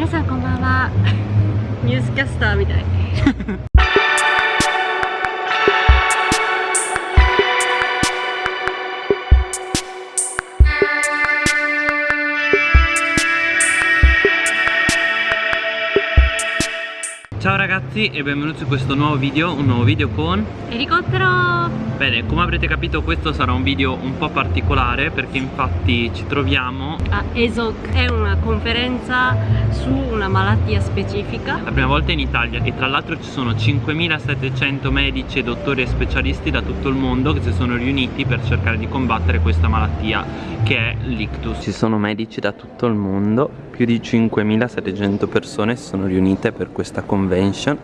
皆さんこんばんは。ニュースキャスターみたい。Ciao ragazzi e benvenuti in questo nuovo video, un nuovo video con... Elicottero! Bene, come avrete capito questo sarà un video un po' particolare perché infatti ci troviamo a ESOC. È una conferenza su una malattia specifica. La prima volta in Italia e tra l'altro ci sono 5700 medici e dottori e specialisti da tutto il mondo che si sono riuniti per cercare di combattere questa malattia che è l'ictus. Ci sono medici da tutto il mondo più di 5700 persone si sono riunite per questa convention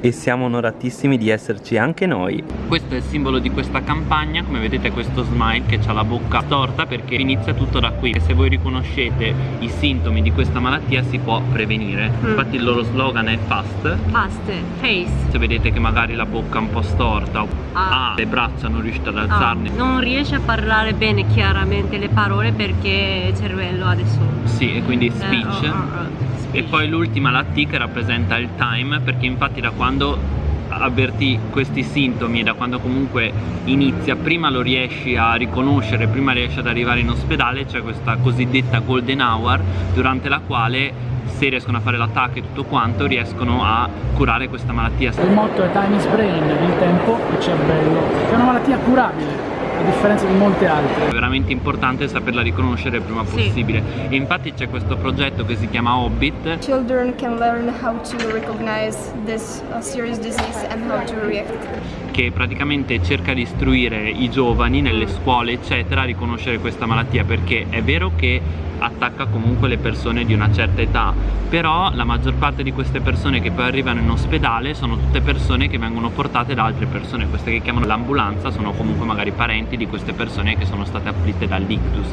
e siamo onoratissimi di esserci anche noi questo è il simbolo di questa campagna come vedete questo smile che ha la bocca storta perché inizia tutto da qui e se voi riconoscete i sintomi di questa malattia si può prevenire mm. infatti il loro slogan è fast fast, face se vedete che magari la bocca è un po' storta ah. ah le braccia non riuscite ad ah. alzarne ah. non riesce a parlare bene chiaramente le parole perché il cervello adesso sì e quindi speech eh, oh, oh, oh e poi l'ultima la T che rappresenta il time perché infatti da quando avverti questi sintomi e da quando comunque inizia prima lo riesci a riconoscere prima riesci ad arrivare in ospedale c'è questa cosiddetta golden hour durante la quale se riescono a fare l'attacco e tutto quanto riescono a curare questa malattia. Il motto è time is brain il tempo il cervello. È una malattia curabile a differenza di molte altre. È veramente importante saperla riconoscere il prima sì. possibile e infatti c'è questo progetto che si chiama Hobbit. Children can learn how to recognize this serious disease and how to react che praticamente cerca di istruire i giovani nelle scuole eccetera a riconoscere questa malattia perché è vero che attacca comunque le persone di una certa età però la maggior parte di queste persone che poi arrivano in ospedale sono tutte persone che vengono portate da altre persone. Queste che chiamano l'ambulanza sono comunque magari parenti di queste persone che sono state afflitte dall'ictus.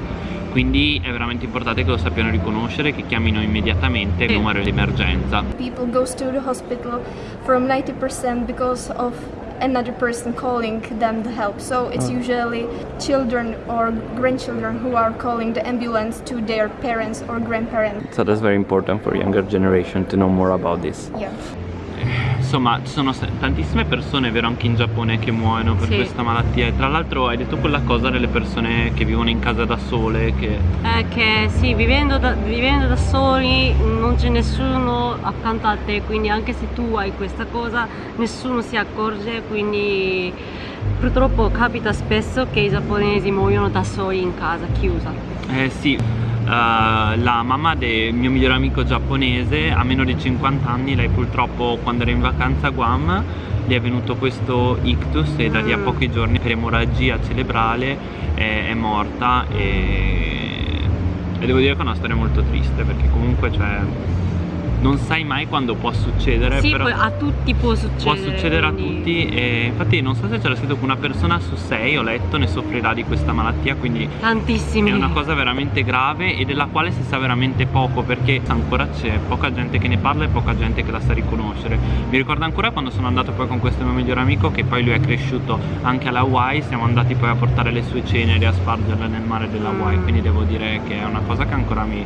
Quindi è veramente importante che lo sappiano riconoscere che chiamino immediatamente il numero di emergenza people goes to the hospital from 90% because of another person calling them the help. So it's oh. usually children or grandchildren who are calling the ambulance to their parents or grandparents. So that's very important for younger generation to know more about this. Yeah. Insomma ci sono tantissime persone, vero anche in Giappone, che muoiono per sì. questa malattia e tra l'altro hai detto quella cosa delle persone che vivono in casa da sole che... Eh, che sì, vivendo da, vivendo da soli non c'è nessuno accanto a te quindi anche se tu hai questa cosa nessuno si accorge quindi purtroppo capita spesso che i giapponesi muoiono da soli in casa, chiusa. Eh sì, Uh, la mamma del mio migliore amico giapponese ha meno di 50 anni lei purtroppo quando era in vacanza a Guam gli è venuto questo ictus e da lì a mm. pochi giorni per emorragia cerebrale è, è morta e, e, devo dire che è una storia molto triste perché comunque cioè non sai mai quando può succedere sì, però a tutti può succedere può succedere quindi... a tutti e infatti non so se c'era scritto che una persona su sei ho letto ne soffrirà di questa malattia quindi tantissimi è una cosa veramente grave e della quale si sa veramente poco perché ancora c'è poca gente che ne parla e poca gente che la sa riconoscere mi ricordo ancora quando sono andato poi con questo mio migliore amico che poi lui è cresciuto anche alla Hawaii siamo andati poi a portare le sue ceneri a spargerle nel mare della Hawaii mm. quindi devo dire che è una cosa che ancora mi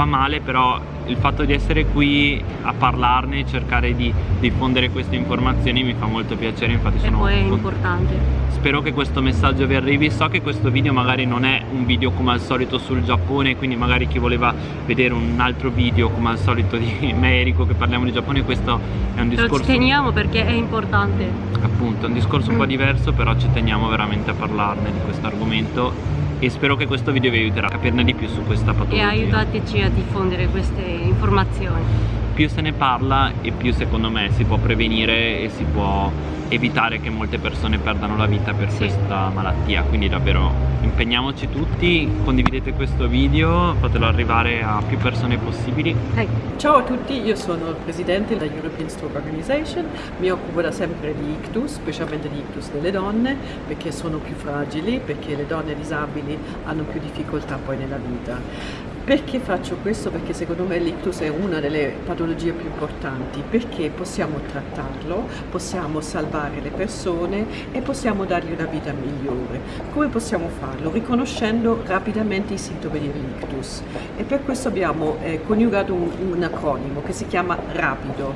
fa male però il fatto di essere qui a parlarne e cercare di diffondere queste informazioni mi fa molto piacere infatti e sono poi è importante. Spero che questo messaggio vi arrivi. So che questo video magari non è un video come al solito sul Giappone quindi magari chi voleva vedere un altro video come al solito di Merico che parliamo di Giappone questo è un discorso Lo ci teniamo perché è importante. Appunto è un discorso un po' diverso però ci teniamo veramente a parlarne di questo argomento e spero che questo video vi aiuterà a capirne di più su questa patologia. E aiutateci a diffondere queste informazioni. Più se ne parla e più secondo me si può prevenire e si può evitare che molte persone perdano la vita per sì. questa malattia quindi davvero impegniamoci tutti condividete questo video fatelo arrivare a più persone possibili hey. ciao a tutti io sono il presidente della European Stroke Organization mi occupo da sempre di ictus specialmente di ictus delle donne perché sono più fragili perché le donne disabili hanno più difficoltà poi nella vita Perché faccio questo? Perché secondo me l'ictus è una delle patologie più importanti, perché possiamo trattarlo, possiamo salvare le persone e possiamo dargli una vita migliore. Come possiamo farlo? Riconoscendo rapidamente i sintomi dell'ictus e per questo abbiamo eh, coniugato un, un acronimo che si chiama RAPIDO.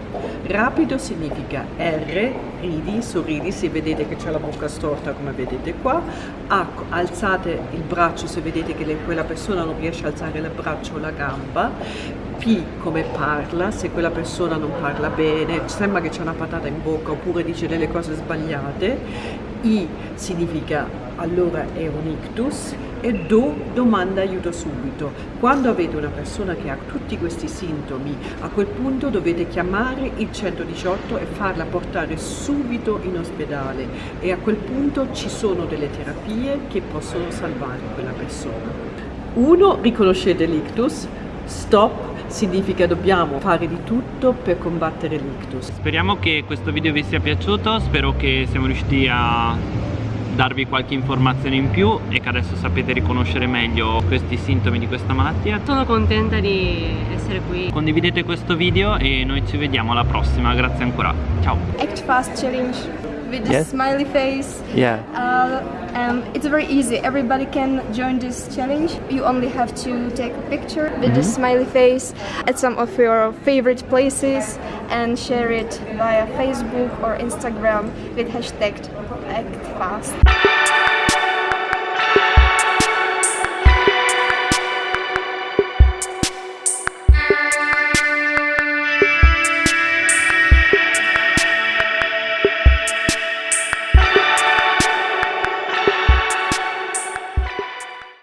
Rapido significa R, ridi, sorridi, se vedete che c'è la bocca storta come vedete qua, A, alzate il braccio se vedete che le, quella persona non riesce a alzare il braccio o la gamba, P come parla, se quella persona non parla bene, sembra che c'è una patata in bocca oppure dice delle cose sbagliate, I significa allora è un ictus e Do domanda aiuto subito. Quando avete una persona che ha tutti questi sintomi, a quel punto dovete chiamare il 118 e farla portare subito in ospedale e a quel punto ci sono delle terapie che possono salvare quella persona. Uno, riconoscete l'ictus, stop significa dobbiamo fare di tutto per combattere l'ictus. Speriamo che questo video vi sia piaciuto, spero che siamo riusciti a darvi qualche informazione in più e che adesso sapete riconoscere meglio questi sintomi di questa malattia. Sono contenta di essere qui. Condividete questo video e noi ci vediamo alla prossima, grazie ancora. Ciao! Act fast challenge with the Yes. smiley face. Yeah. Uh, um, it's very easy. Everybody can join this challenge. You only have to take a picture with the smiley face at some of your favorite places and share it via Facebook or Instagram with hashtag ActFast.